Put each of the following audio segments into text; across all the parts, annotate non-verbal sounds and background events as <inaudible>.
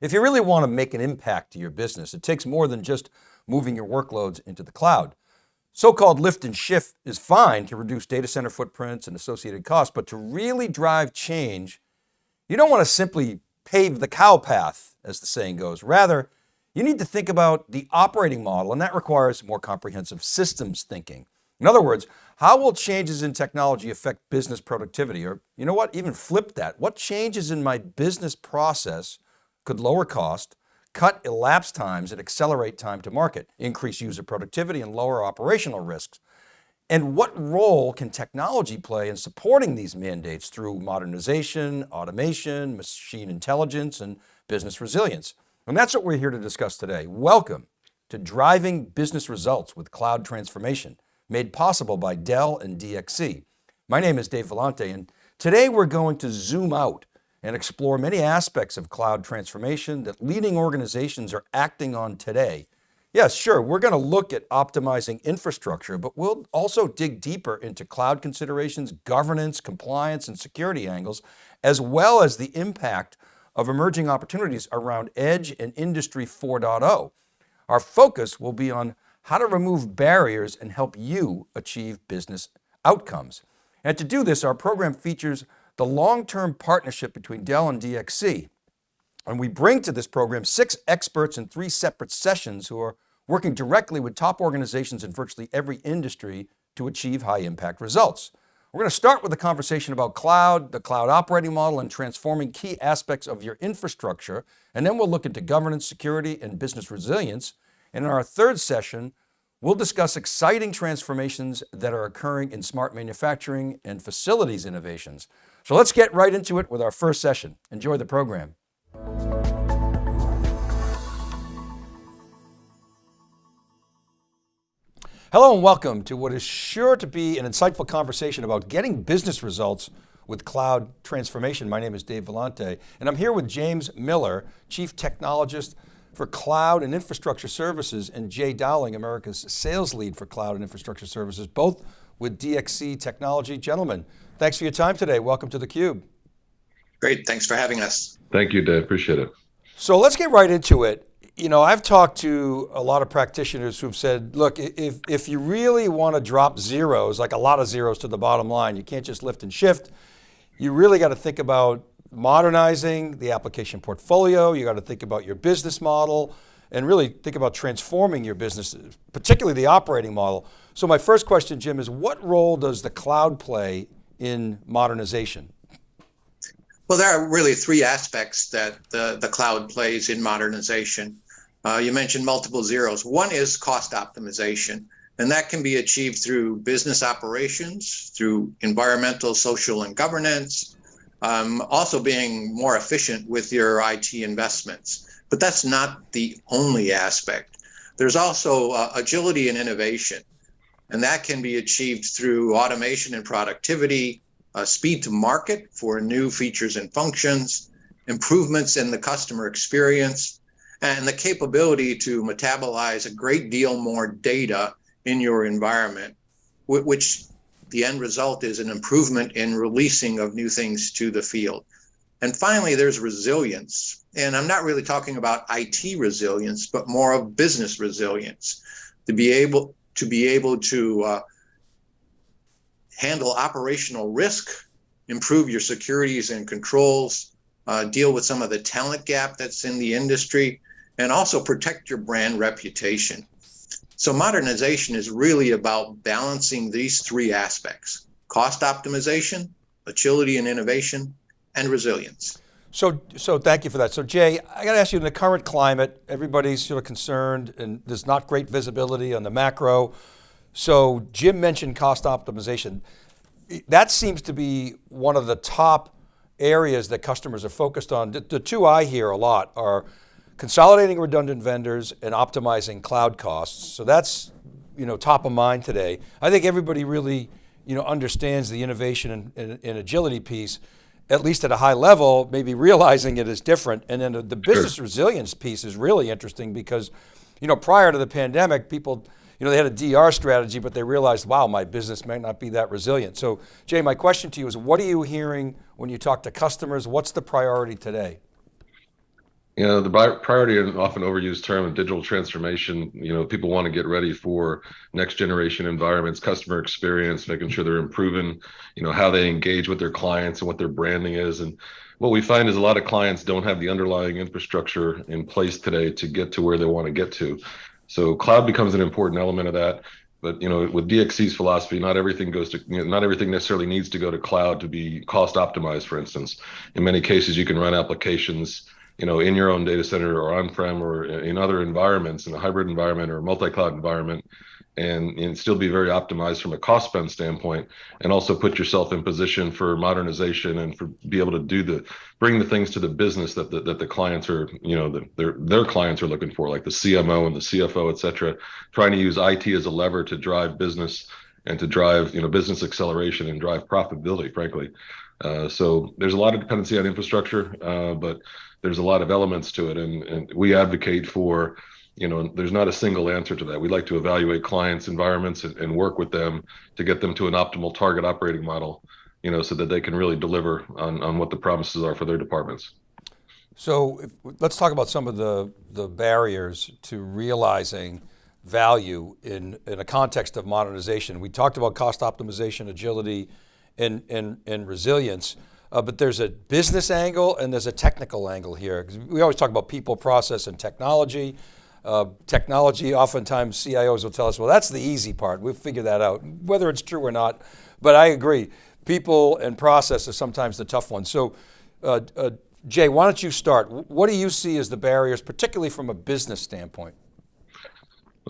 If you really want to make an impact to your business, it takes more than just moving your workloads into the cloud. So-called lift and shift is fine to reduce data center footprints and associated costs, but to really drive change, you don't want to simply pave the cow path, as the saying goes. Rather, you need to think about the operating model, and that requires more comprehensive systems thinking. In other words, how will changes in technology affect business productivity? Or you know what, even flip that. What changes in my business process could lower cost, cut elapsed times and accelerate time to market, increase user productivity and lower operational risks. And what role can technology play in supporting these mandates through modernization, automation, machine intelligence, and business resilience? And that's what we're here to discuss today. Welcome to Driving Business Results with Cloud Transformation, made possible by Dell and DXC. My name is Dave Vellante, and today we're going to zoom out and explore many aspects of cloud transformation that leading organizations are acting on today. Yes, sure, we're going to look at optimizing infrastructure, but we'll also dig deeper into cloud considerations, governance, compliance, and security angles, as well as the impact of emerging opportunities around edge and industry 4.0. Our focus will be on how to remove barriers and help you achieve business outcomes. And to do this, our program features the long-term partnership between Dell and DXC. And we bring to this program six experts in three separate sessions who are working directly with top organizations in virtually every industry to achieve high impact results. We're going to start with a conversation about cloud, the cloud operating model, and transforming key aspects of your infrastructure. And then we'll look into governance, security, and business resilience. And in our third session, we'll discuss exciting transformations that are occurring in smart manufacturing and facilities innovations. So let's get right into it with our first session. Enjoy the program. Hello and welcome to what is sure to be an insightful conversation about getting business results with cloud transformation. My name is Dave Vellante and I'm here with James Miller, Chief Technologist for Cloud and Infrastructure Services and Jay Dowling, America's Sales Lead for Cloud and Infrastructure Services, both with DXC Technology. Gentlemen, Thanks for your time today. Welcome to theCUBE. Great, thanks for having us. Thank you, Dave, appreciate it. So let's get right into it. You know, I've talked to a lot of practitioners who've said, look, if, if you really want to drop zeros, like a lot of zeros to the bottom line, you can't just lift and shift. You really got to think about modernizing the application portfolio. You got to think about your business model and really think about transforming your business, particularly the operating model. So my first question, Jim, is what role does the cloud play in modernization? Well, there are really three aspects that the, the cloud plays in modernization. Uh, you mentioned multiple zeros. One is cost optimization, and that can be achieved through business operations, through environmental, social, and governance, um, also being more efficient with your IT investments. But that's not the only aspect. There's also uh, agility and innovation. And that can be achieved through automation and productivity, uh, speed to market for new features and functions, improvements in the customer experience, and the capability to metabolize a great deal more data in your environment, which the end result is an improvement in releasing of new things to the field. And finally, there's resilience. And I'm not really talking about IT resilience, but more of business resilience to be able to be able to uh, handle operational risk, improve your securities and controls, uh, deal with some of the talent gap that's in the industry, and also protect your brand reputation. So modernization is really about balancing these three aspects, cost optimization, agility and innovation, and resilience. So, so thank you for that. So Jay, I got to ask you in the current climate, everybody's sort of concerned and there's not great visibility on the macro. So Jim mentioned cost optimization. That seems to be one of the top areas that customers are focused on. The, the two I hear a lot are consolidating redundant vendors and optimizing cloud costs. So that's you know, top of mind today. I think everybody really you know, understands the innovation and, and, and agility piece at least at a high level, maybe realizing it is different. And then the business sure. resilience piece is really interesting because, you know, prior to the pandemic, people, you know, they had a DR strategy, but they realized, wow, my business might not be that resilient. So Jay, my question to you is what are you hearing when you talk to customers? What's the priority today? You know, the priority and often overused term of digital transformation, you know, people want to get ready for next generation environments, customer experience, making sure they're improving, you know, how they engage with their clients and what their branding is. And what we find is a lot of clients don't have the underlying infrastructure in place today to get to where they want to get to. So cloud becomes an important element of that but you know with dxc's philosophy not everything goes to you know, not everything necessarily needs to go to cloud to be cost optimized for instance in many cases you can run applications you know in your own data center or on-prem or in other environments in a hybrid environment or multi-cloud environment and, and still be very optimized from a cost spend standpoint and also put yourself in position for modernization and for be able to do the bring the things to the business that the, that the clients are you know the, their their clients are looking for like the cmo and the cfo et cetera. Trying to use it as a lever to drive business and to drive you know business acceleration and drive profitability frankly. Uh, so there's a lot of dependency on infrastructure uh, but there's a lot of elements to it and, and we advocate for you know there's not a single answer to that. We like to evaluate clients environments and, and, work with them to get them to an optimal target operating model you know so that they can really deliver on, on what the promises are for their departments. So if, let's talk about some of the the barriers to realizing value in in a context of modernization. We talked about cost optimization agility and and, and resilience uh, but there's a business angle and there's a technical angle here. We always talk about people, process, and technology. Uh, technology, oftentimes CIOs will tell us, well, that's the easy part. We'll figure that out, whether it's true or not. But I agree, people and process are sometimes the tough ones. So uh, uh, Jay, why don't you start? What do you see as the barriers, particularly from a business standpoint?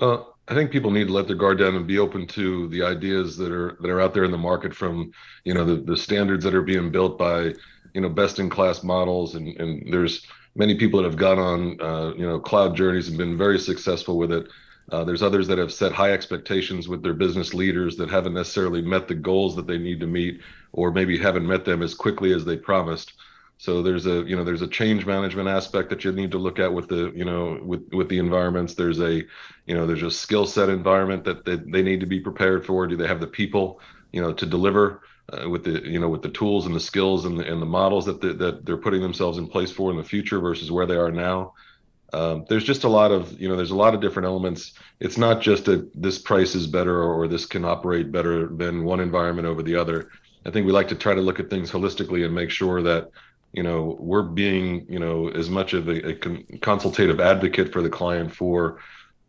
Well, I think people need to let their guard down and be open to the ideas that are that are out there in the market from, you know, the, the standards that are being built by, you know, best in class models and, and there's many people that have gone on uh, you know cloud journeys and been very successful with it. Uh, there's others that have set high expectations with their business leaders that haven't necessarily met the goals that they need to meet, or maybe haven't met them as quickly as they promised. So there's a you know there's a change management aspect that you need to look at with the you know with with the environments. There's a you know there's a skill set environment that, that they need to be prepared for. Do they have the people you know to deliver? uh, with the you know with the tools and the skills and the, and the models that the, that they're putting themselves in place for in the future versus where they are now. Um, there's just a lot of you know there's a lot of different elements. It's not just a this price is better or, or this can operate better than one environment over the other. I think we like to try to look at things holistically and make sure that you know we're being you know as much of a, a consultative advocate for the client for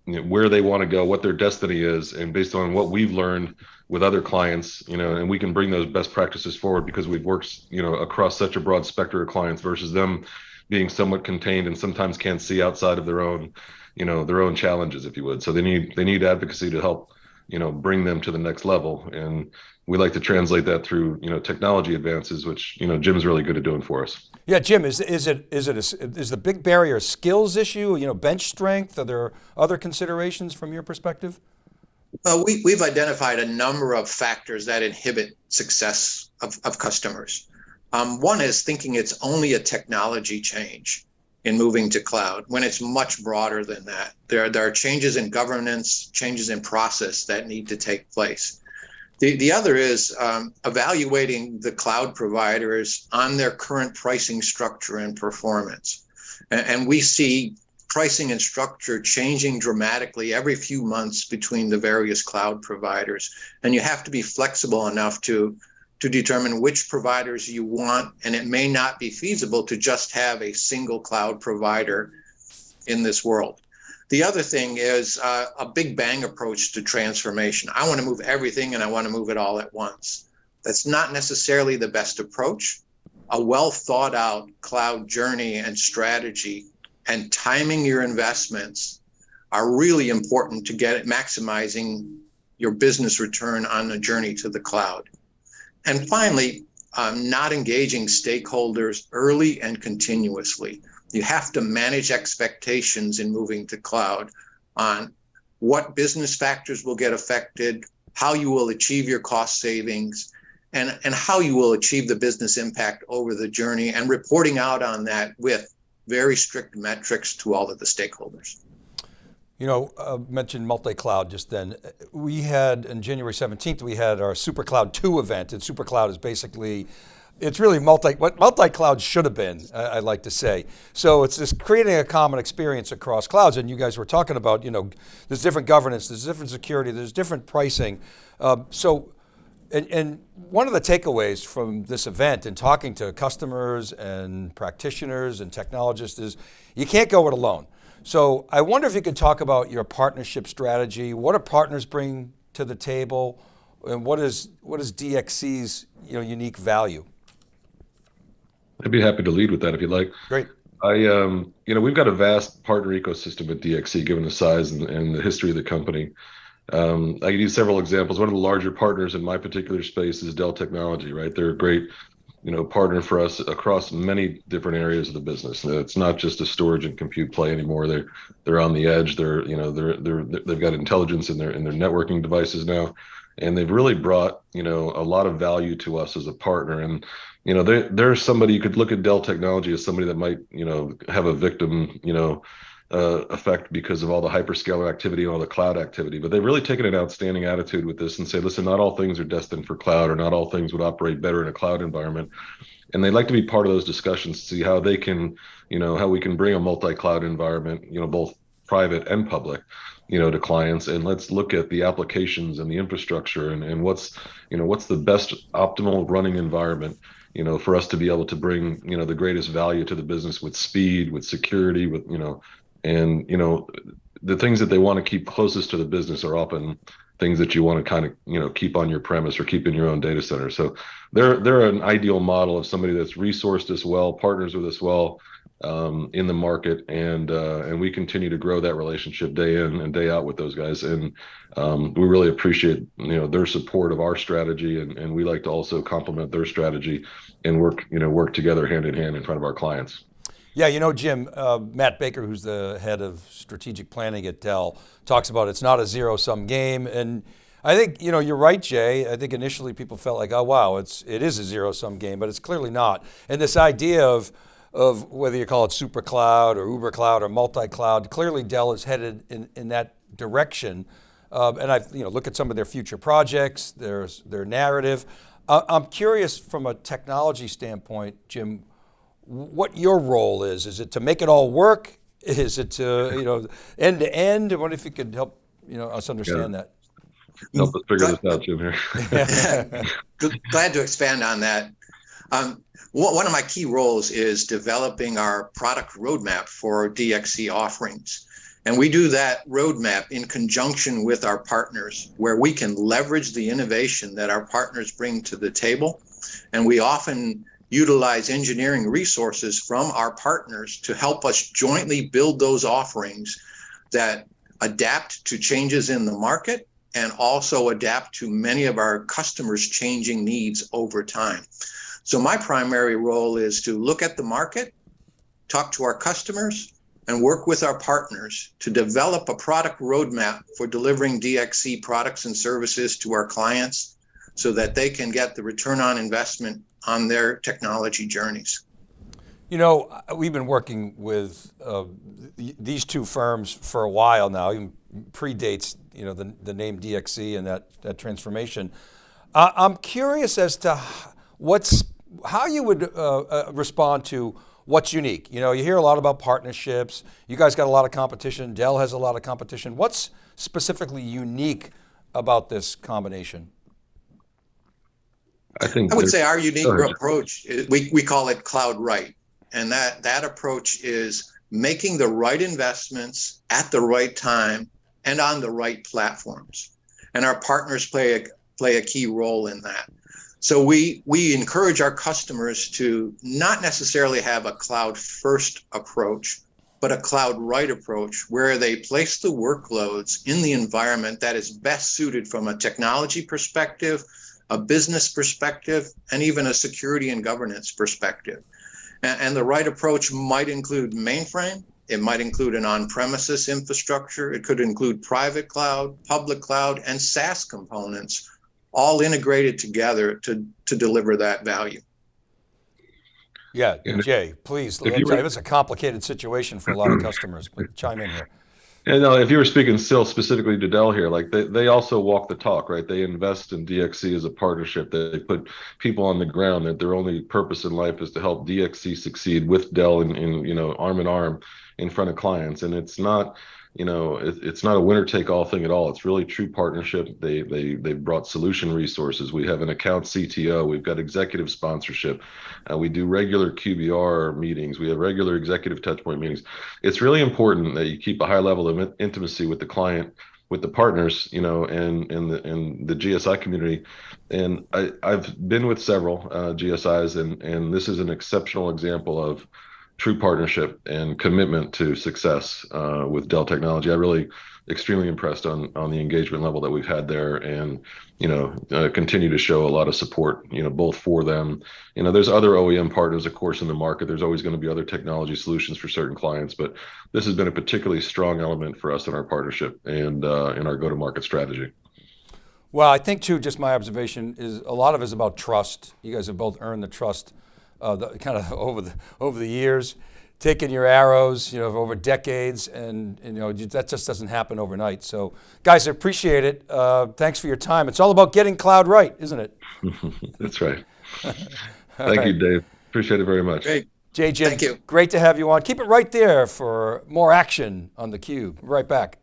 you know, where they want to go, what their destiny is, and based on what we've learned with other clients, you know, and we can bring those best practices forward because we've worked, you know, across such a broad spectrum of clients versus them being somewhat contained and sometimes can't see outside of their own, you know, their own challenges, if you would. So they need they need advocacy to help, you know, bring them to the next level. And we like to translate that through, you know, technology advances, which you know Jim's really good at doing for us. Yeah, Jim, is is it is it a, is the big barrier a skills issue? You know, bench strength. Are there other considerations from your perspective? Well, we, we've identified a number of factors that inhibit success of, of customers. Um, one is thinking it's only a technology change in moving to cloud when it's much broader than that. There, there are changes in governance, changes in process that need to take place. The, the other is um, evaluating the cloud providers on their current pricing structure and performance. And, and we see pricing and structure changing dramatically every few months between the various cloud providers. And you have to be flexible enough to, to determine which providers you want. And it may not be feasible to just have a single cloud provider in this world. The other thing is uh, a big bang approach to transformation. I want to move everything and I want to move it all at once. That's not necessarily the best approach. A well thought out cloud journey and strategy and timing your investments are really important to get it maximizing your business return on the journey to the cloud. And finally, um, not engaging stakeholders early and continuously. You have to manage expectations in moving to cloud on what business factors will get affected, how you will achieve your cost savings, and, and how you will achieve the business impact over the journey, and reporting out on that with very strict metrics to all of the stakeholders. You know, uh, mentioned multi-cloud just then. We had, on January 17th, we had our SuperCloud 2 event, and SuperCloud is basically it's really multi, what multi-cloud should have been, I, would like to say. So it's just creating a common experience across clouds. And you guys were talking about, you know, there's different governance, there's different security, there's different pricing. Um, so, and, and one of the takeaways from this event and talking to customers and practitioners and technologists is you can't go it alone. So I wonder if you could talk about your partnership strategy. What do partners bring to the table? And what is, what is DXC's you know, unique value? I'd be happy to lead with that if you'd like. Great. I, um, you know, we've got a vast partner ecosystem at DXC, given the size and, and the history of the company. Um, I can use several examples. One of the larger partners in my particular space is Dell Technology, right? They're a great you know partner for us across many different areas of the business it's not just a storage and compute play anymore they're they're on the edge they're you know they're they're they've got intelligence in their in their networking devices now and they've really brought you know a lot of value to us as a partner and you know they there's somebody you could look at Dell technology as somebody that might you know have a victim you know uh, effect because of all the hyperscaler activity and all the cloud activity. But they've really taken an outstanding attitude with this and say, listen, not all things are destined for cloud, or not all things would operate better in a cloud environment. And they'd like to be part of those discussions to see how they can, you know, how we can bring a multi-cloud environment, you know, both private and public, you know, to clients. And let's look at the applications and the infrastructure and, and what's, you know, what's the best optimal running environment you know, for us to be able to bring, you know, the greatest value to the business with speed, with security, with, you know, and you know the things that they want to keep closest to the business are often things that you want to kind of you know keep on your premise or keep in your own data center so they're they're an ideal model of somebody that's resourced as well partners with us well um, in the market and uh, and we continue to grow that relationship day in and day out with those guys and um, we really appreciate you know their support of our strategy and, and we like to also complement their strategy and work you know work together hand in hand in front of our clients yeah, you know, Jim, uh, Matt Baker, who's the head of strategic planning at Dell, talks about it's not a zero sum game. And I think, you know, you're right, Jay. I think initially people felt like, oh, wow, it's, it is a zero sum game, but it's clearly not. And this idea of, of whether you call it super cloud or Uber cloud or multi-cloud, clearly Dell is headed in, in that direction. Um, and I've, you know, look at some of their future projects, their, their narrative. Uh, I'm curious from a technology standpoint, Jim, what your role is. Is it to make it all work? Is it to, you know, end to end? I wonder if you could help, you know, us understand yeah. that? Help us figure this out, Jim, here. <laughs> Glad to expand on that. Um, one of my key roles is developing our product roadmap for DXC offerings. And we do that roadmap in conjunction with our partners, where we can leverage the innovation that our partners bring to the table. And we often utilize engineering resources from our partners to help us jointly build those offerings that adapt to changes in the market and also adapt to many of our customers' changing needs over time. So my primary role is to look at the market, talk to our customers, and work with our partners to develop a product roadmap for delivering DXC products and services to our clients so that they can get the return on investment on their technology journeys. You know, we've been working with uh, these two firms for a while now, even predates you know the, the name DXC and that, that transformation. Uh, I'm curious as to what's how you would uh, uh, respond to what's unique. You know, you hear a lot about partnerships. You guys got a lot of competition. Dell has a lot of competition. What's specifically unique about this combination? I think I would say our unique approach, we, we call it cloud right. And that, that approach is making the right investments at the right time and on the right platforms. And our partners play a, play a key role in that. So we, we encourage our customers to not necessarily have a cloud first approach, but a cloud right approach where they place the workloads in the environment that is best suited from a technology perspective, a business perspective, and even a security and governance perspective. And, and the right approach might include mainframe, it might include an on-premises infrastructure, it could include private cloud, public cloud, and SaaS components, all integrated together to, to deliver that value. Yeah, Jay, please. It's a complicated situation for a lot of customers, but chime in here. And no, if you were speaking still specifically to Dell here, like they, they also walk the talk, right? They invest in DXC as a partnership. They put people on the ground that their only purpose in life is to help DXC succeed with Dell and, in you know, arm in arm in front of clients. And it's not, you know, it, it's not a winner take all thing at all. It's really true partnership. They they they brought solution resources. We have an account CTO. We've got executive sponsorship. Uh, we do regular QBR meetings. We have regular executive touchpoint meetings. It's really important that you keep a high level of intimacy with the client with the partners, you know, and and the and the GSI community, and I I've been with several uh, GSIs, and and this is an exceptional example of true partnership and commitment to success uh, with Dell Technology. I really extremely impressed on on the engagement level that we've had there, and you know uh, continue to show a lot of support. You know both for them. You know there's other OEM partners, of course, in the market. There's always going to be other technology solutions for certain clients, but this has been a particularly strong element for us in our partnership and uh, in our go-to-market strategy. Well, I think too, just my observation is a lot of it is about trust. You guys have both earned the trust uh, the, kind of <laughs> over the, over the years, taking your arrows, you know, over decades, and, and, you know, that just doesn't happen overnight. So guys, I appreciate it. Uh, thanks for your time. It's all about getting cloud right, isn't it? <laughs> That's right. Thank right. you, Dave. Appreciate it very much. Great. Jay Jim, Thank you. great to have you on. Keep it right there for more action on theCUBE. Right back.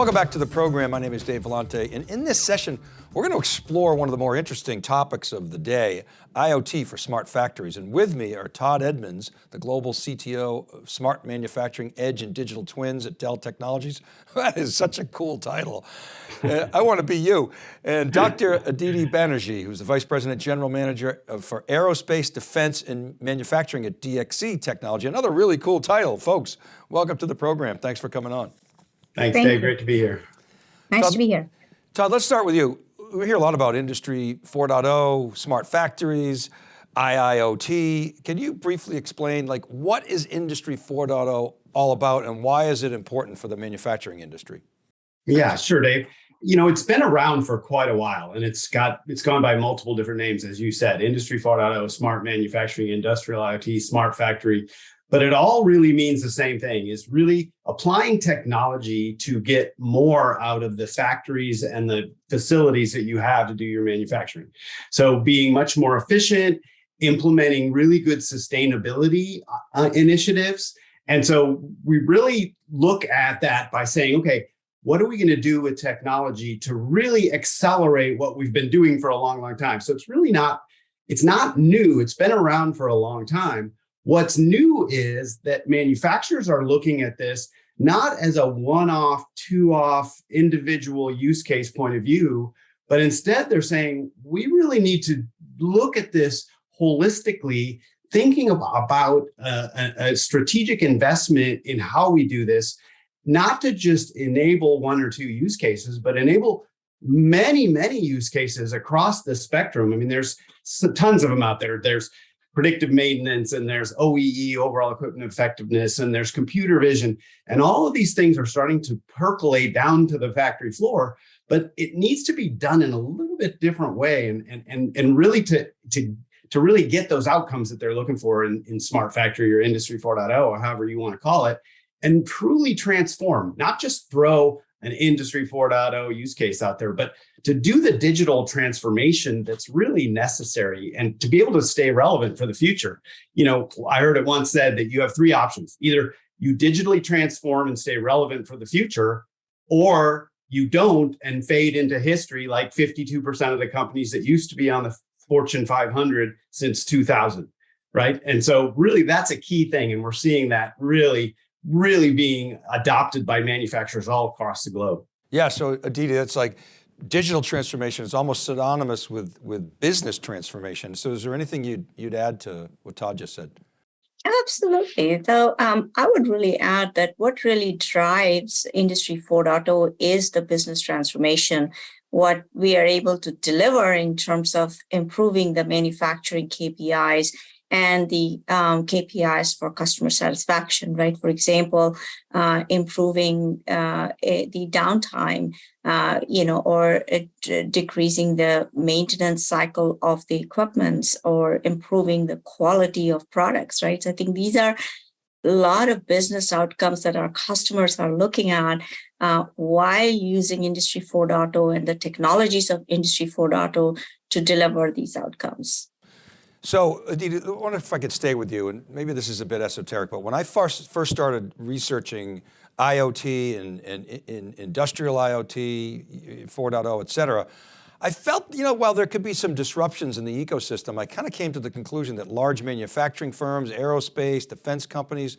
Welcome back to the program. My name is Dave Vellante, and in this session, we're going to explore one of the more interesting topics of the day, IoT for smart factories. And with me are Todd Edmunds, the global CTO of Smart Manufacturing Edge and Digital Twins at Dell Technologies. <laughs> That is such a cool title. uh, I want to be you. And Dr. Aditi Banerjee, who's the Vice President General Manager for Aerospace, Defense, and Manufacturing at DXC Technology. Another really cool title. Folks, welcome to the program. Thanks for coming on. Thanks, Thank Dave. You. Great to be here. Nice Todd, to be here. Todd, let's start with you. We hear a lot about Industry 4.0, smart factories, IIoT. Can you briefly explain like what is Industry 4.0 all about and why is it important for the manufacturing industry? Yeah, sure, Dave. You know, it's been around for quite a while and it's got, it's gone by multiple different names, as you said, Industry 4.0, smart manufacturing, industrial IoT, smart factory but it all really means the same thing is really applying technology to get more out of the factories and the facilities that you have to do your manufacturing. So being much more efficient, implementing really good sustainability uh, initiatives. And so we really look at that by saying, okay, what are we going to do with technology to really accelerate what we've been doing for a long, long time? So it's really not, it's not new. It's been around for a long time What's new is that manufacturers are looking at this not as a one-off, two-off individual use case point of view, but instead they're saying, we really need to look at this holistically, thinking about a, a strategic investment in how we do this, not to just enable one or two use cases, but enable many, many use cases across the spectrum. I mean, there's tons of them out there. There's predictive maintenance and there's OEE, overall equipment effectiveness, and there's computer vision. And all of these things are starting to percolate down to the factory floor, but it needs to be done in a little bit different way and, and, and, and really to, to, to really get those outcomes that they're looking for in, in smart factory or industry 4.0 or however you want to call it, and truly transform, not just throw an industry 4.0 use case out there, but to do the digital transformation that's really necessary and to be able to stay relevant for the future. You know, I heard it once said that you have three options. Either you digitally transform and stay relevant for the future, or you don't and fade into history like 52% of the companies that used to be on the Fortune 500 since 2000, right? And so really that's a key thing. And we're seeing that really really being adopted by manufacturers all across the globe. Yeah, so Aditi, that's like digital transformation is almost synonymous with, with business transformation. So is there anything you'd, you'd add to what Todd just said? Absolutely. So um, I would really add that what really drives Industry 4.0 is the business transformation. What we are able to deliver in terms of improving the manufacturing KPIs and the um, KPIs for customer satisfaction, right? For example, uh, improving uh, the downtime, uh, you know, or decreasing the maintenance cycle of the equipment or improving the quality of products, right? So I think these are a lot of business outcomes that our customers are looking at uh, while using Industry 4.0 and the technologies of Industry 4.0 to deliver these outcomes. So Aditi, I wonder if I could stay with you, and maybe this is a bit esoteric, but when I first, first started researching IoT and, and, and industrial IoT, 4.0, et cetera, I felt, you know, while there could be some disruptions in the ecosystem, I kind of came to the conclusion that large manufacturing firms, aerospace, defense companies,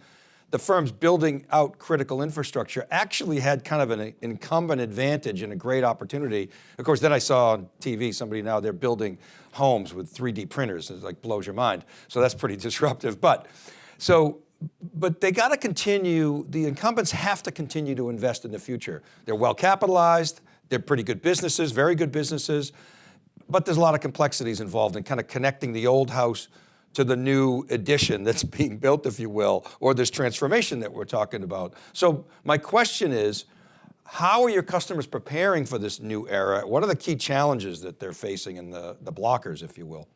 the firms building out critical infrastructure actually had kind of an incumbent advantage and a great opportunity. Of course, then I saw on TV, somebody now they're building homes with 3D printers. It like blows your mind. So that's pretty <laughs> disruptive. But so, but they got to continue, the incumbents have to continue to invest in the future. They're well capitalized, they're pretty good businesses, very good businesses, but there's a lot of complexities involved in kind of connecting the old house to the new edition that's <laughs> being built, if you will, or this transformation that we're talking about. So my question is, how are your customers preparing for this new era? What are the key challenges that they're facing and the, the blockers, if you will?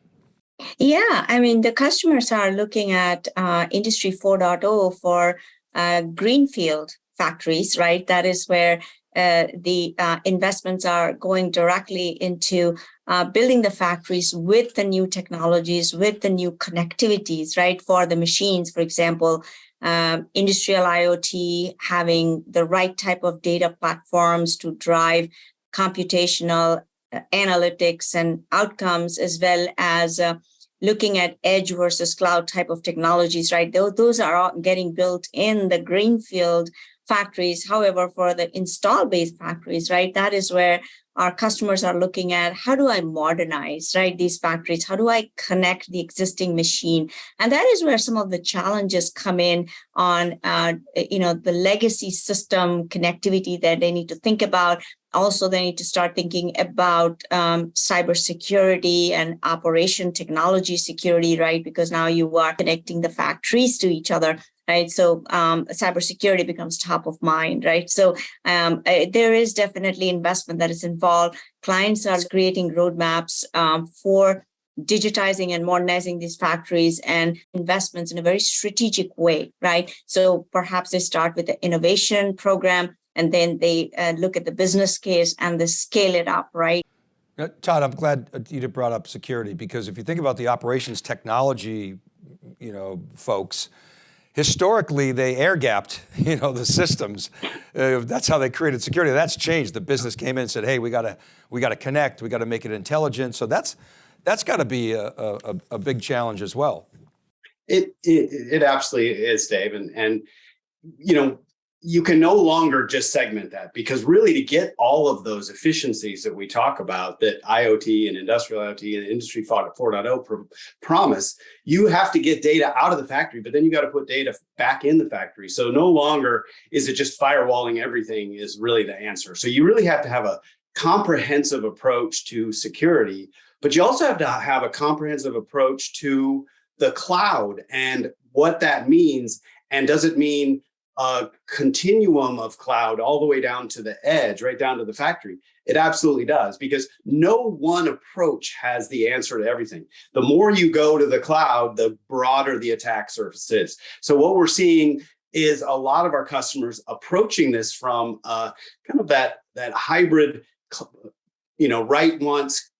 Yeah, I mean, the customers are looking at uh, Industry 4.0 for uh, greenfield factories, right? That is where uh, the uh, investments are going directly into uh, building the factories with the new technologies, with the new connectivities, right? For the machines, for example, um, industrial IoT, having the right type of data platforms to drive computational uh, analytics and outcomes, as well as uh, looking at edge versus cloud type of technologies, right? Those, those are all getting built in the greenfield factories. However, for the install based factories, right, that is where our customers are looking at how do I modernize, right, these factories? How do I connect the existing machine? And that is where some of the challenges come in on, uh, you know, the legacy system connectivity that they need to think about. Also, they need to start thinking about um, cybersecurity and operation technology security, right? Because now you are connecting the factories to each other right? So um, cybersecurity becomes top of mind, right? So um, uh, there is definitely investment that is involved. Clients are creating roadmaps um, for digitizing and modernizing these factories and investments in a very strategic way, right? So perhaps they start with the innovation program and then they uh, look at the business case and they scale it up, right? Todd, I'm glad you brought up security because if you think about the operations technology, you know, folks, historically they air gapped, <laughs> you know, the systems. Uh, that's how they created security. That's changed. The business came in and said, hey, we got to, we got to connect. We got to make it intelligent. So that's, that's got to be a, a, a, big challenge as well. It, it, it absolutely is, Dave. And, and, you know, you can no longer just segment that because really to get all of those efficiencies that we talk about that IoT and industrial IoT and industry 4.0 pr promise, you have to get data out of the factory, but then you got to put data back in the factory. So no longer is it just firewalling everything is really the answer. So you really have to have a comprehensive approach to security, but you also have to have a comprehensive approach to the cloud and what that means. And does it mean a continuum of cloud all the way down to the edge, right down to the factory? It absolutely does because no one approach has the answer to everything. The more you go to the cloud, the broader the attack surface is. So what we're seeing is a lot of our customers approaching this from uh, kind of that, that hybrid, you know, write once,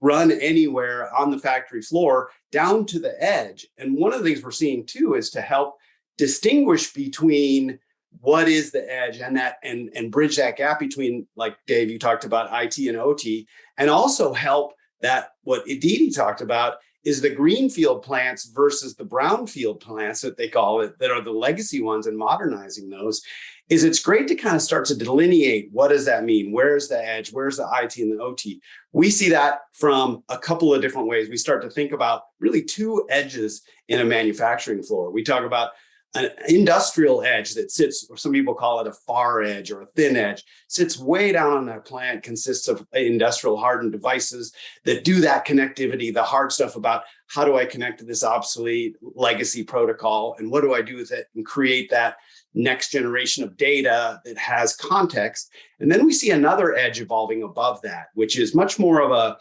run anywhere on the factory floor down to the edge. And one of the things we're seeing too is to help distinguish between what is the edge and that and and bridge that gap between like Dave you talked about IT and OT and also help that what Aditi talked about is the greenfield plants versus the brownfield plants that they call it that are the legacy ones and modernizing those is it's great to kind of start to delineate what does that mean? Where's the edge? Where's the IT and the OT we see that from a couple of different ways. We start to think about really two edges in a manufacturing floor. We talk about an industrial edge that sits, or some people call it a far edge or a thin edge, sits way down on that plant, consists of industrial hardened devices that do that connectivity, the hard stuff about how do I connect to this obsolete legacy protocol and what do I do with it and create that next generation of data that has context. And then we see another edge evolving above that, which is much more of a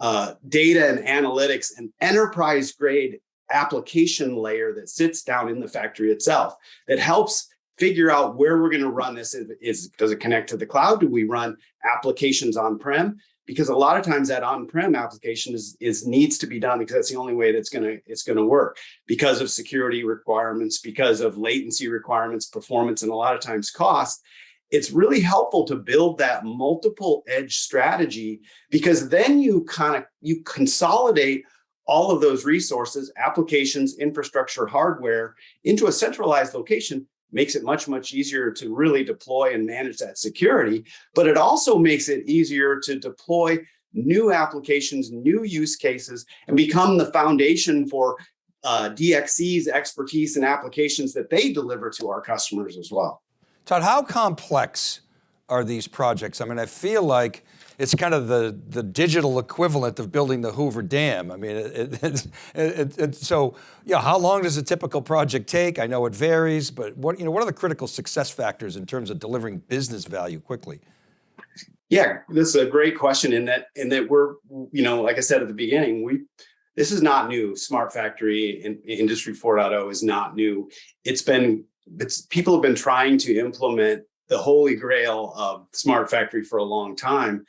uh, data and analytics and enterprise grade application layer that sits down in the factory itself that helps figure out where we're going to run this. Is, is, does it connect to the cloud? Do we run applications on-prem? Because a lot of times that on-prem application is, is needs to be done because that's the only way that's going to it's going to work because of security requirements because of latency requirements performance and a lot of times cost. It's really helpful to build that multiple edge strategy because then you kind of you consolidate all of those resources, applications, infrastructure, hardware into a centralized location makes it much, much easier to really deploy and manage that security. But it also makes it easier to deploy new applications, new use cases, and become the foundation for uh, DXC's expertise and applications that they deliver to our customers as well. Todd, how complex are these projects? I mean, I feel like it's kind of the, the digital equivalent of building the Hoover Dam. I mean, it, it, <laughs> it, it, so, yeah, how long does a typical project take? I know it varies, but what, you know, what are the critical success factors in terms of delivering business value quickly? Yeah, this is a great question in that, in that we're, you know, like I said at the beginning, we, this is not new. Smart Factory and Industry 4.0 is not new. It's been, it's people have been trying to implement the holy grail of smart factory for a long time.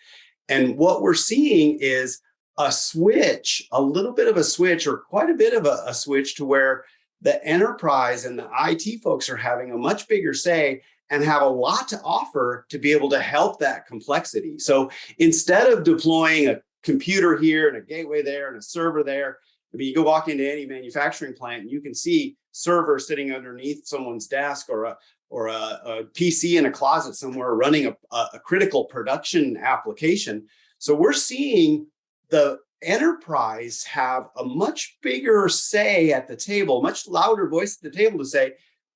And what we're seeing is a switch, a little bit of a switch or quite a bit of a, a switch to where the enterprise and the IT folks are having a much bigger say and have a lot to offer to be able to help that complexity. So instead of deploying a computer here and a gateway there and a server there, I mean, you go walk into any manufacturing plant and you can see server sitting underneath someone's desk or a, or a, a, PC in a closet somewhere running a, a, critical production application. So we're seeing the enterprise have a much bigger say at the table, much louder voice at the table to say,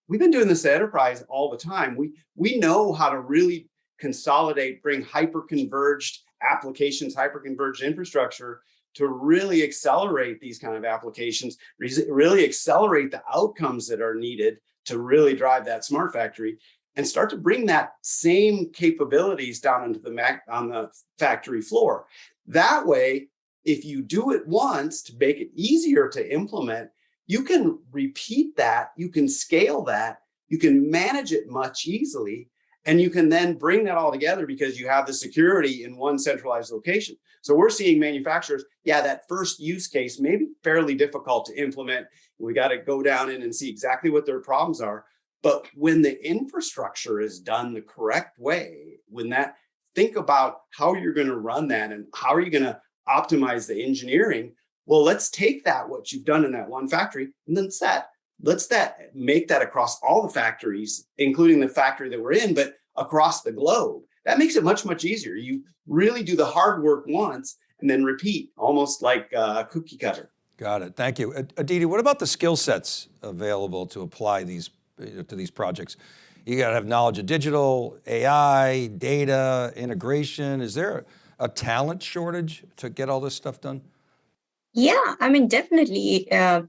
we've been doing this at enterprise all the time. We, we know how to really consolidate, bring hyper-converged applications, hyper-converged infrastructure to really accelerate these kind of applications, really accelerate the outcomes that are needed to really drive that smart factory and start to bring that same capabilities down into the Mac on the factory floor. That way, if you do it once to make it easier to implement, you can repeat that, you can scale that, you can manage it much easily, and you can then bring that all together because you have the security in one centralized location. So we're seeing manufacturers, yeah, that first use case may be fairly difficult to implement. We got to go down in and see exactly what their problems are. But when the infrastructure is done the correct way, when that, think about how you're going to run that and how are you going to optimize the engineering. Well, let's take that, what you've done in that one factory, and then set let's that make that across all the factories, including the factory that we're in, but across the globe. That makes it much, much easier. You really do the hard work once and then repeat, almost like a cookie cutter. Got it, thank you. Aditi, what about the skill sets available to apply these to these projects? You got to have knowledge of digital, AI, data, integration. Is there a talent shortage to get all this stuff done? Yeah, I mean, definitely. Uh, lot,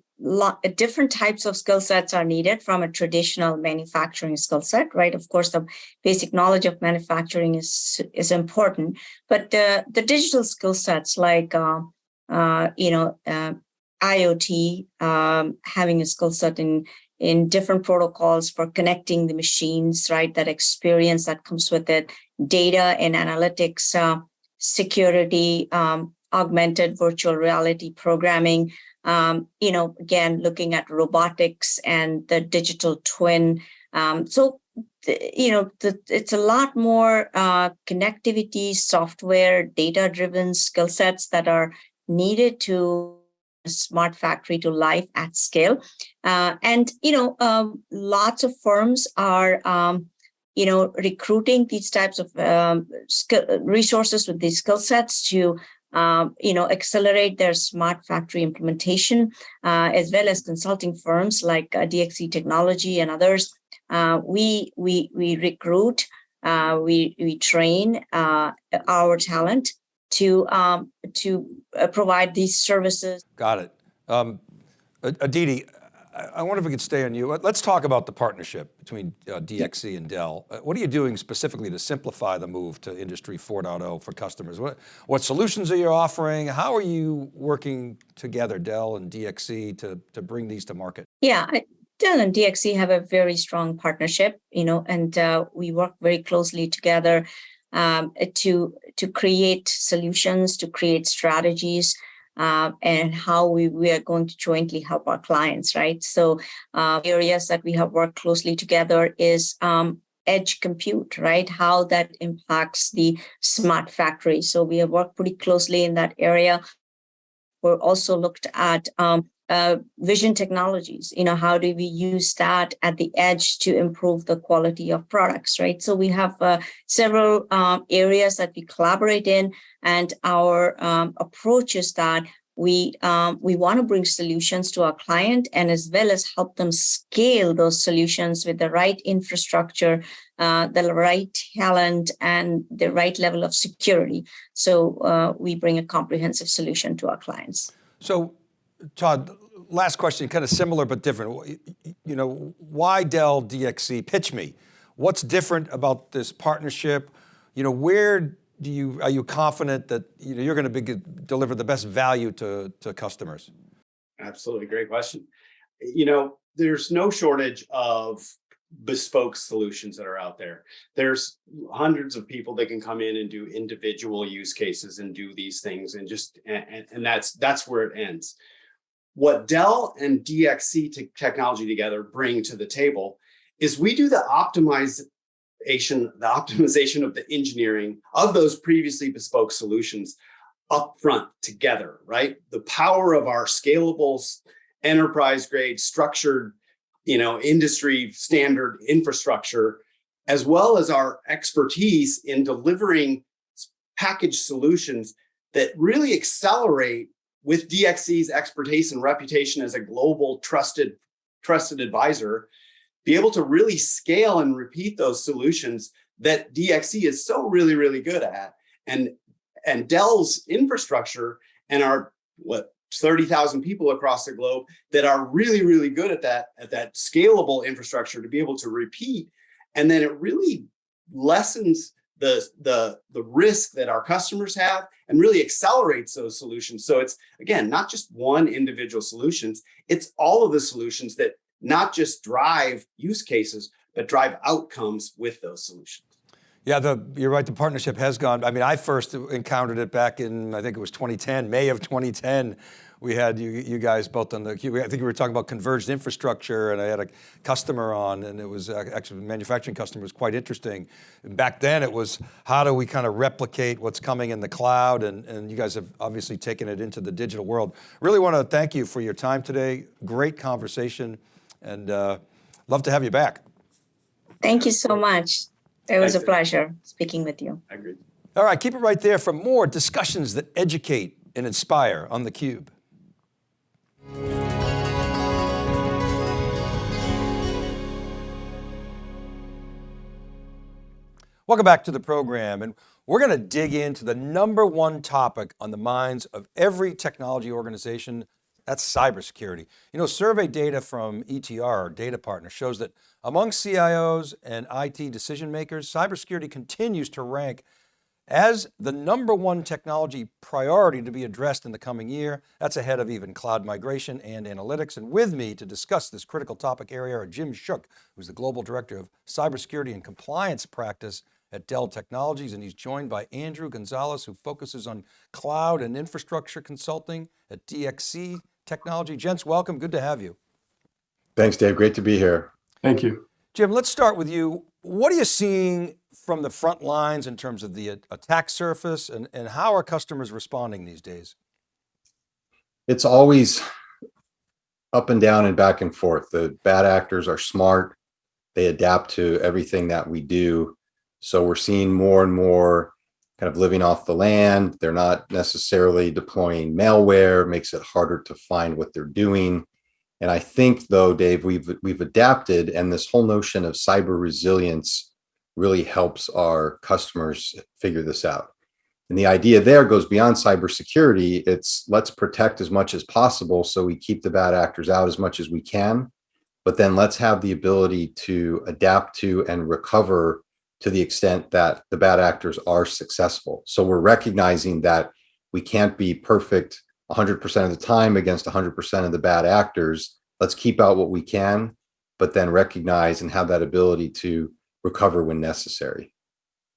different types of skill sets are needed from a traditional manufacturing skill set, right? Of course, the basic knowledge of manufacturing is is important, but the the digital skill sets like uh, uh, you know uh, IoT, um, having a skill set in in different protocols for connecting the machines, right? That experience that comes with it, data and analytics, uh, security, um, augmented virtual reality programming um, you know, again, looking at robotics and the digital twin. Um, so, you know, the, it's a lot more uh, connectivity, software, data-driven skill sets that are needed to smart factory to life at scale. Uh, and, you know, um, lots of firms are, um, you know, recruiting these types of um, skill, resources with these skill sets to um, you know, accelerate their smart factory implementation, uh, as well as consulting firms like uh, DXC Technology and others. Uh, we we we recruit, uh, we we train uh, our talent to um, to uh, provide these services. Got it. Um, Aditi, I wonder if we could stay on you. Let's talk about the partnership between uh, DXC and Dell. Uh, what are you doing specifically to simplify the move to Industry 4.0 for customers? What, what solutions are you offering? How are you working together, Dell and DXC, to, to bring these to market? Yeah, Dell and DXC have a very strong partnership, you know, and uh, we work very closely together um, to to create solutions, to create strategies, uh, and how we, we are going to jointly help our clients, right? So uh, areas that we have worked closely together is um, edge compute, right? How that impacts the smart factory. So we have worked pretty closely in that area. We're also looked at um, uh, vision technologies. You know how do we use that at the edge to improve the quality of products right? So we have uh, several um, areas that we collaborate in and our um, approach is that we um, we want to bring solutions to our client and as well as help them scale those solutions with the right infrastructure uh, the right talent and the right level of security. So uh, we bring a comprehensive solution to our clients. So Todd, last question, kind of similar but different. You know, why Dell DXC? Pitch me. What's different about this partnership? You know, where do you, are you confident that you know, you're going to be, deliver the best value to, to customers? Absolutely, great question. You know, there's no shortage of bespoke solutions that are out there. There's hundreds of people that can come in and do individual use cases and do these things and just, and, and that's, that's where it ends what Dell and DXC technology together bring to the table is we do the optimization, the optimization of the engineering of those previously bespoke solutions upfront together, right? The power of our scalable enterprise grade structured, you know, industry standard infrastructure, as well as our expertise in delivering packaged solutions that really accelerate with DXC's expertise and reputation as a global trusted, trusted advisor, be able to really scale and repeat those solutions that DXC is so really, really good at. And, and Dell's infrastructure and our, what, 30,000 people across the globe that are really, really good at that, at that scalable infrastructure to be able to repeat. And then it really lessens the, the, the risk that our customers have and really accelerates those solutions. So it's, again, not just one individual solutions, it's all of the solutions that not just drive use cases, but drive outcomes with those solutions. Yeah, the, you're right, the partnership has gone, I mean, I first encountered it back in, I think it was 2010, May of 2010, we had you, you guys both on the, cube. I think we were talking about converged infrastructure and I had a customer on and it was actually a manufacturing customer was quite interesting. And back then it was, how do we kind of replicate what's coming in the cloud? And, and you guys have obviously taken it into the digital world. Really want to thank you for your time today. Great conversation and uh, love to have you back. Thank you so much. It was a pleasure speaking with you. I agree. All right, keep it right there for more discussions that educate and inspire on theCUBE. Welcome back to the program and we're going to dig into the number one topic on the minds of every technology organization, that's cybersecurity. You know, survey data from ETR, our data partner, shows that among CIOs and IT decision makers, cybersecurity continues to rank as the number one technology priority to be addressed in the coming year. That's ahead of even cloud migration and analytics. And with me to discuss this critical topic area are Jim Shook, who's the Global Director of Cybersecurity and Compliance Practice at Dell Technologies. And he's joined by Andrew Gonzalez, who focuses on cloud and infrastructure consulting at DXC Technology. Gents, welcome, good to have you. Thanks, Dave, great to be here. Thank you. Jim, let's start with you. What are you seeing from the front lines in terms of the attack surface and, and how are customers responding these days? It's always up and down and back and forth. The bad actors are smart. They adapt to everything that we do. So we're seeing more and more kind of living off the land. They're not necessarily deploying malware, makes it harder to find what they're doing. And I think though, Dave, we've we've adapted and this whole notion of cyber resilience really helps our customers figure this out. And the idea there goes beyond cybersecurity. It's let's protect as much as possible so we keep the bad actors out as much as we can. But then let's have the ability to adapt to and recover to the extent that the bad actors are successful. So we're recognizing that we can't be perfect 100% of the time against 100% of the bad actors. Let's keep out what we can, but then recognize and have that ability to recover when necessary.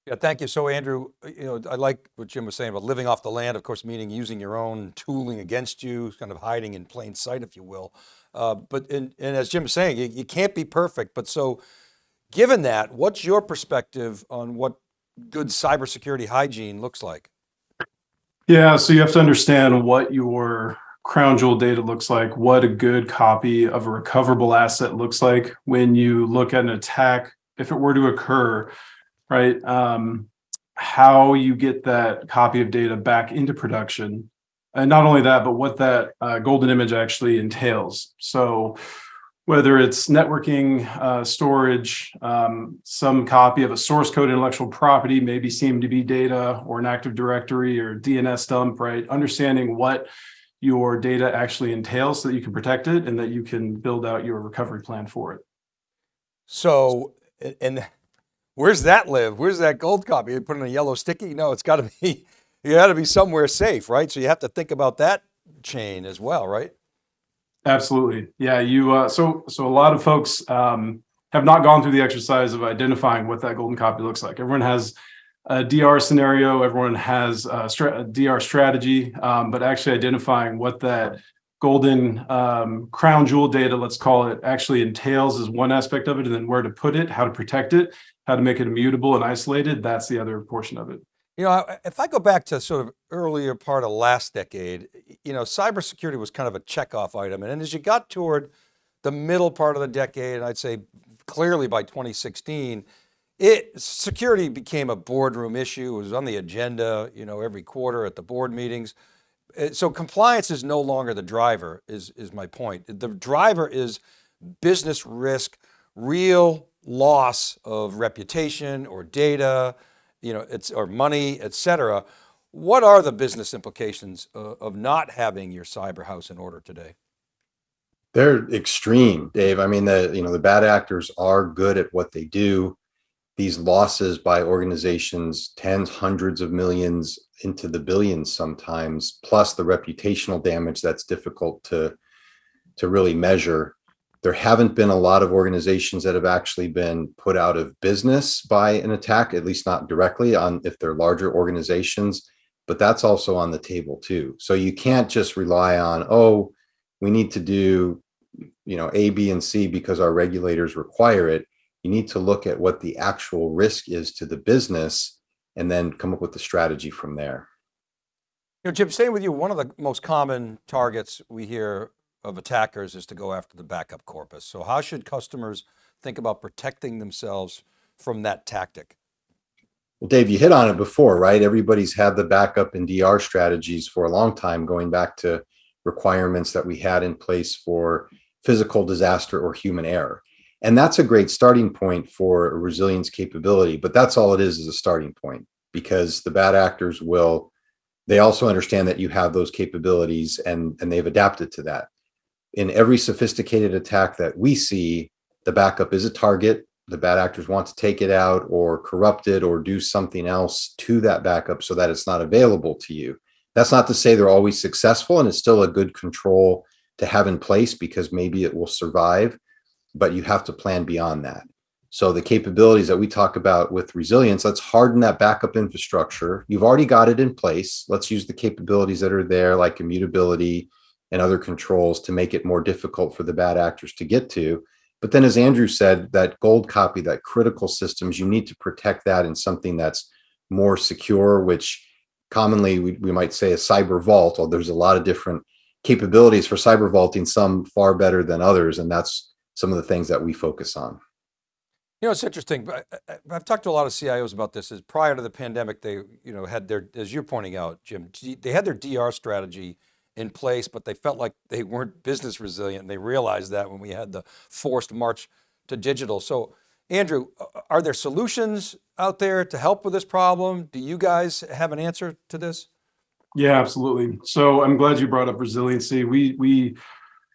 Yeah, thank you. So Andrew, you know, I like what Jim was saying about living off the land, of course, meaning using your own tooling against you, kind of hiding in plain sight, if you will. Uh, but, and, and as Jim was saying, you, you can't be perfect, but so given that, what's your perspective on what good cybersecurity hygiene looks like? Yeah, so you have to understand what your crown jewel data looks like, what a good copy of a recoverable asset looks like when you look at an attack, if it were to occur, right? Um, how you get that copy of data back into production. And not only that, but what that uh, golden image actually entails. So whether it's networking, uh, storage, um, some copy of a source code intellectual property, maybe CMDB data or an Active Directory or DNS dump, right? Understanding what your data actually entails so that you can protect it and that you can build out your recovery plan for it. So, and where's that live? Where's that gold copy? You put in a yellow sticky? No, it's got to be, <laughs> you got to be somewhere safe, right? So you have to think about that chain as well, right? Absolutely. Yeah. You, uh, so, so a lot of folks, um, have not gone through the exercise of identifying what that golden copy looks like. Everyone has a DR scenario, everyone has a, a DR strategy, um, but actually identifying what that golden um, crown jewel data, let's call it, actually entails is one aspect of it, and then where to put it, how to protect it, how to make it immutable and isolated, that's the other portion of it. You know, if I go back to sort of earlier part of last decade, you know, cybersecurity was kind of a checkoff item. And as you got toward the middle part of the decade, and I'd say clearly by 2016, it security became a boardroom issue. It was on the agenda, you know, every quarter at the board meetings. Uh, so compliance is no longer the driver is, is my point. The driver is business risk, real loss of reputation or data, you know, it's, or money, et cetera. What are the business implications of, of not having your cyber house in order today? They're extreme, Dave. I mean, the, you know, the bad actors are good at what they do. These losses by organizations, tens, hundreds of millions into the billions sometimes, plus the reputational damage that's difficult to, to really measure there haven't been a lot of organizations that have actually been put out of business by an attack, at least not directly on if they're larger organizations, but that's also on the table too. So you can't just rely on, oh, we need to do, you know, A, B, and C because our regulators require it. You need to look at what the actual risk is to the business and then come up with the strategy from there. You know, Jim, staying with you, one of the most common targets we hear of attackers is to go after the backup corpus. So how should customers think about protecting themselves from that tactic? Well, Dave, you hit on it before, right? Everybody's had the backup and DR strategies for a long time, going back to requirements that we had in place for physical disaster or human error. And that's a great starting point for a resilience capability, but that's all it is, is a starting point because the bad actors will, they also understand that you have those capabilities and, and they've adapted to that in every sophisticated attack that we see, the backup is a target. The bad actors want to take it out or corrupt it or do something else to that backup so that it's not available to you. That's not to say they're always successful and it's still a good control to have in place because maybe it will survive, but you have to plan beyond that. So the capabilities that we talk about with resilience, let's harden that backup infrastructure. You've already got it in place. Let's use the capabilities that are there like immutability, and other controls to make it more difficult for the bad actors to get to. But then as Andrew said, that gold copy, that critical systems, you need to protect that in something that's more secure, which commonly we, we might say a cyber vault, although there's a lot of different capabilities for cyber vaulting, some far better than others. And that's some of the things that we focus on. You know, it's interesting. I've talked to a lot of CIOs about this. Is prior to the pandemic, they you know had their, as you're pointing out, Jim, they had their DR strategy in place, but they felt like they weren't business resilient. And they realized that when we had the forced march to digital. So, Andrew, are there solutions out there to help with this problem? Do you guys have an answer to this? Yeah, absolutely. So I'm glad you brought up resiliency. We we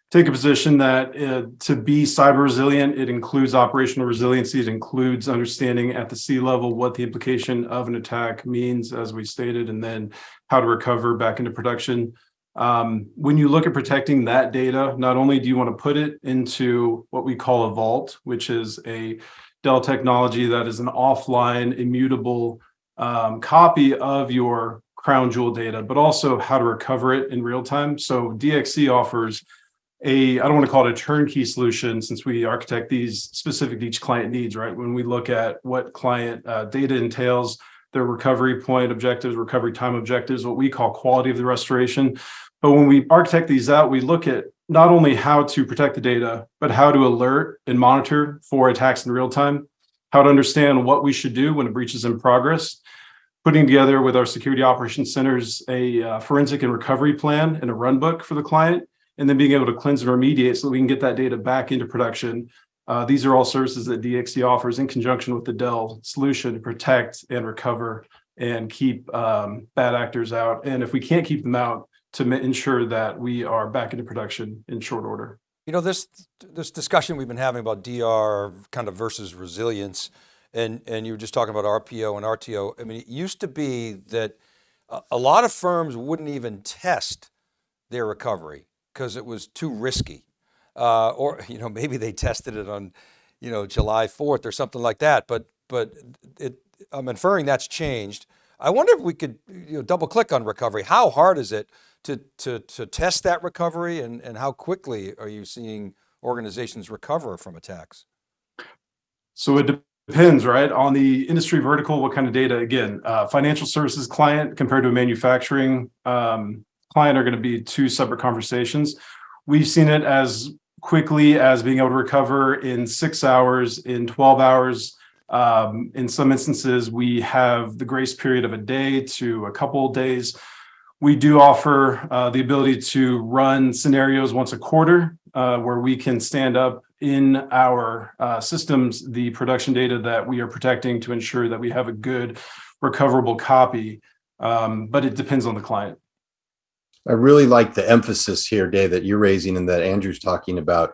take a position that uh, to be cyber resilient, it includes operational resiliency. It includes understanding at the C-level what the implication of an attack means, as we stated, and then how to recover back into production. Um, when you look at protecting that data, not only do you want to put it into what we call a vault, which is a Dell technology that is an offline, immutable um, copy of your crown jewel data, but also how to recover it in real time. So DXC offers a, I don't want to call it a turnkey solution since we architect these specific to each client needs, right? When we look at what client uh, data entails, their recovery point objectives, recovery time objectives, what we call quality of the restoration. But when we architect these out, we look at not only how to protect the data, but how to alert and monitor for attacks in real time, how to understand what we should do when a breach is in progress, putting together with our security operations centers a uh, forensic and recovery plan and a run book for the client, and then being able to cleanse and remediate so that we can get that data back into production. Uh, these are all services that DXC offers in conjunction with the Dell solution to protect and recover and keep um, bad actors out. And if we can't keep them out, to ensure that we are back into production in short order. You know, this, this discussion we've been having about DR kind of versus resilience, and, and you were just talking about RPO and RTO. I mean, it used to be that a, a lot of firms wouldn't even test their recovery because it was too risky. Uh, or, <laughs> you know, maybe they tested it on, you know, July 4th or something like that. But, but it, I'm inferring that's changed. I wonder if we could you know, double click on recovery. How hard is it to, to, to test that recovery and, and how quickly are you seeing organizations recover from attacks? So it depends, right, on the industry vertical, what kind of data. Again, uh, financial services client compared to a manufacturing um, client are going to be two separate conversations. We've seen it as quickly as being able to recover in six hours, in 12 hours. Um, in some instances, we have the grace period of a day to a couple of days. We do offer uh, the ability to run scenarios once a quarter uh, where we can stand up in our uh, systems the production data that we are protecting to ensure that we have a good recoverable copy. Um, but it depends on the client. I really like the emphasis here, Dave, that you're raising and that Andrew's talking about.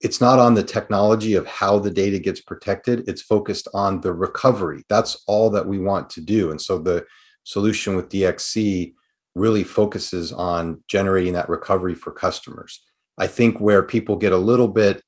It's not on the technology of how the data gets protected. It's focused on the recovery. That's all that we want to do. And so the solution with DXC really focuses on generating that recovery for customers. I think where people get a little bit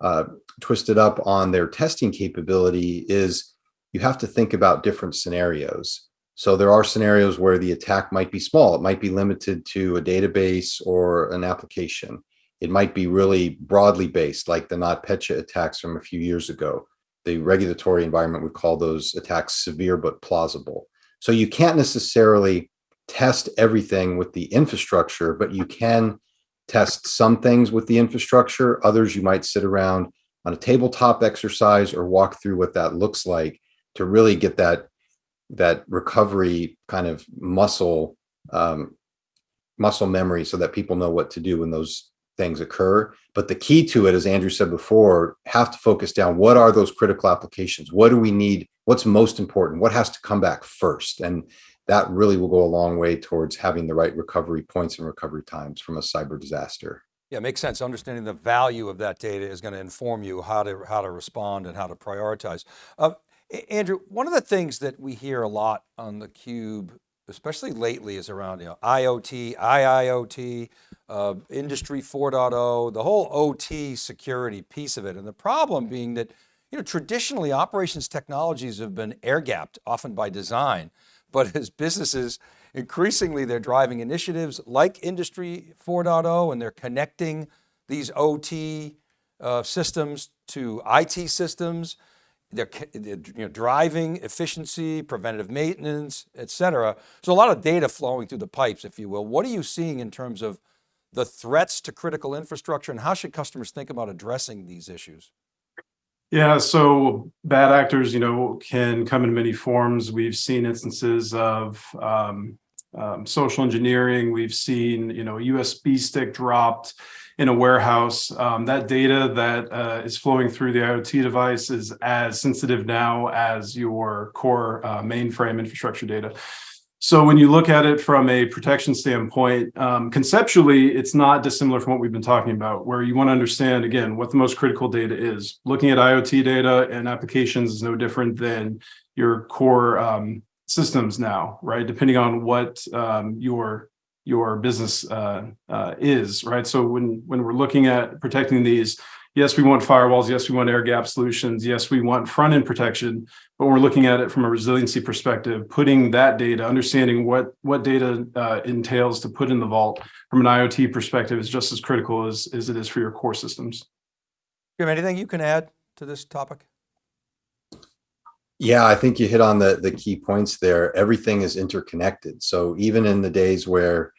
uh, twisted up on their testing capability is you have to think about different scenarios. So there are scenarios where the attack might be small. It might be limited to a database or an application. It might be really broadly based, like the NotPetya attacks from a few years ago. The regulatory environment would call those attacks severe but plausible. So you can't necessarily test everything with the infrastructure, but you can test some things with the infrastructure. Others you might sit around on a tabletop exercise or walk through what that looks like to really get that that recovery kind of muscle um, muscle memory so that people know what to do when those things occur. But the key to it, as Andrew said before, have to focus down what are those critical applications? What do we need? What's most important? What has to come back first? And that really will go a long way towards having the right recovery points and recovery times from a cyber disaster. Yeah, makes sense. Understanding the value of that data is going to inform you how to how to respond and how to prioritize. Uh, Andrew, one of the things that we hear a lot on the cube, especially lately, is around you know, IoT, IIoT, uh, Industry 4.0, the whole OT security piece of it. And the problem being that you know traditionally operations technologies have been air gapped, often by design. But as businesses, increasingly they're driving initiatives like Industry 4.0 and they're connecting these OT uh, systems to IT systems. They're, you know, driving efficiency, preventative maintenance, et cetera. So a lot of data flowing through the pipes, if you will. What are you seeing in terms of the threats to critical infrastructure and how should customers think about addressing these issues? Yeah, so bad actors, you know, can come in many forms. We've seen instances of um, um, social engineering. We've seen, you know, USB stick dropped in a warehouse. Um, that data that uh, is flowing through the IoT device is as sensitive now as your core uh, mainframe infrastructure data. So when you look at it from a protection standpoint, um, conceptually, it's not dissimilar from what we've been talking about, where you want to understand, again, what the most critical data is. Looking at IoT data and applications is no different than your core um, systems now, right? Depending on what um, your your business uh, uh, is, right? So when when we're looking at protecting these, yes, we want firewalls, yes, we want air gap solutions, yes, we want front end protection, but we're looking at it from a resiliency perspective, putting that data, understanding what what data uh, entails to put in the vault from an IoT perspective is just as critical as, as it is for your core systems. Jim, anything you can add to this topic? Yeah, I think you hit on the, the key points there. Everything is interconnected. So even in the days where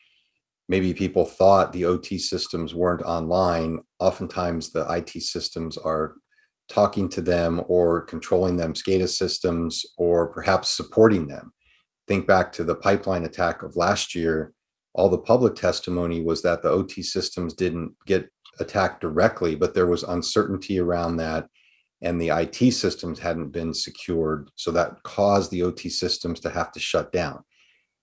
maybe people thought the OT systems weren't online, oftentimes the IT systems are talking to them or controlling them, SCADA systems, or perhaps supporting them. Think back to the pipeline attack of last year. All the public testimony was that the OT systems didn't get attacked directly, but there was uncertainty around that and the IT systems hadn't been secured. So that caused the OT systems to have to shut down.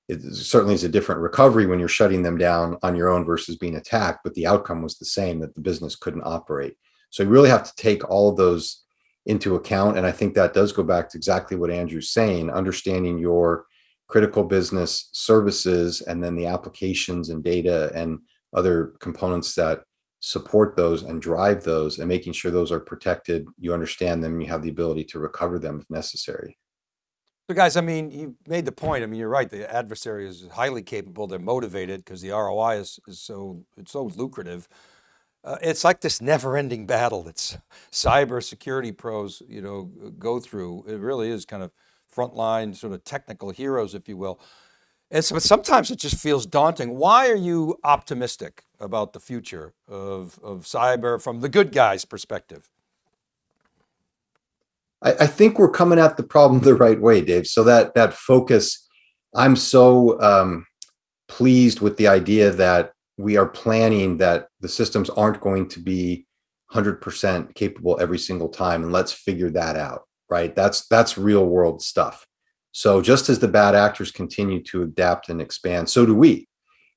It certainly is a different recovery when you're shutting them down on your own versus being attacked, but the outcome was the same that the business couldn't operate. So you really have to take all of those into account. And I think that does go back to exactly what Andrew's saying, understanding your critical business services and then the applications and data and other components that support those and drive those and making sure those are protected, you understand them, you have the ability to recover them if necessary. So guys, I mean, you made the point. I mean, you're right. The adversary is highly capable. They're motivated because the ROI is, is so, it's so lucrative. Uh, it's like this never ending battle that's cyber security pros, you know, go through. It really is kind of frontline sort of technical heroes, if you will. And so, sometimes it just feels daunting. Why are you optimistic about the future of, of cyber from the good guys perspective? I, I think we're coming at the problem the right way, Dave. So that that focus, I'm so um, pleased with the idea that we are planning that the systems aren't going to be 100% capable every single time, and let's figure that out. Right? That's that's real world stuff. So just as the bad actors continue to adapt and expand, so do we.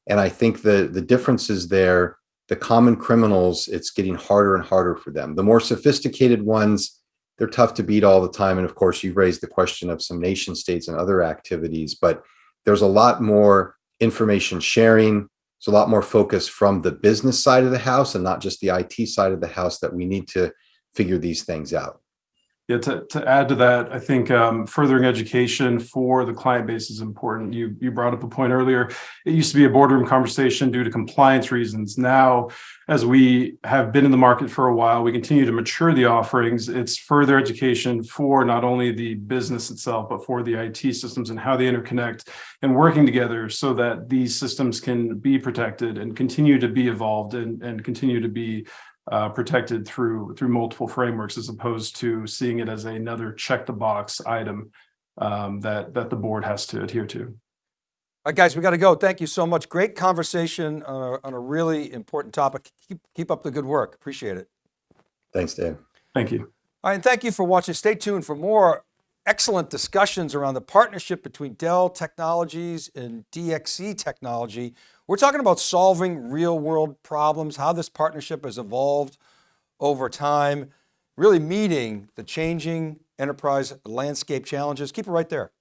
And I think the, the difference is there, the common criminals, it's getting harder and harder for them. The more sophisticated ones, they're tough to beat all the time. And of course, you've raised the question of some nation states and other activities, but there's a lot more information sharing. There's a lot more focus from the business side of the house and not just the IT side of the house that we need to figure these things out. Yeah, to, to add to that, I think um, furthering education for the client base is important. You you brought up a point earlier. It used to be a boardroom conversation due to compliance reasons. Now, as we have been in the market for a while, we continue to mature the offerings. It's further education for not only the business itself, but for the IT systems and how they interconnect and working together so that these systems can be protected and continue to be evolved and, and continue to be uh, protected through through multiple frameworks as opposed to seeing it as another check the box item um, that that the board has to adhere to. All right, guys, we got to go. Thank you so much. Great conversation on a, on a really important topic. Keep, keep up the good work. Appreciate it. Thanks, Dave. Thank you. All right, and thank you for watching. Stay tuned for more excellent discussions around the partnership between Dell Technologies and DXC Technology. We're talking about solving real world problems, how this partnership has evolved over time, really meeting the changing enterprise landscape challenges. Keep it right there.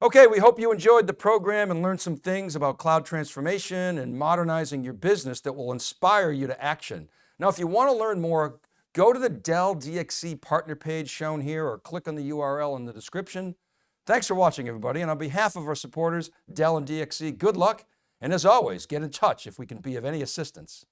Okay, we hope you enjoyed the program and learned some things about cloud transformation and modernizing your business that will inspire you to action. Now, if you want to learn more, go to the Dell DXC partner page shown here or click on the URL in the description. Thanks for watching everybody. And on behalf of our supporters, Dell and DXC, good luck. And as always, get in touch if we can be of any assistance.